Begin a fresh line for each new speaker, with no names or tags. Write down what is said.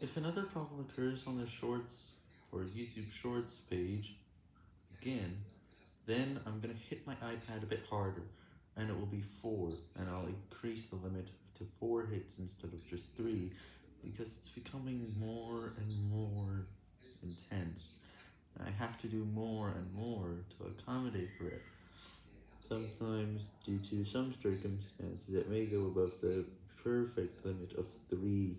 If another problem occurs on the Shorts or YouTube Shorts page, again, then I'm going to hit my iPad a bit harder, and it will be 4, and I'll increase the limit to 4 hits instead of just 3, because it's becoming more and more intense, I have to do more and more to accommodate for it. Sometimes, due to some circumstances, it may go above the perfect limit of 3.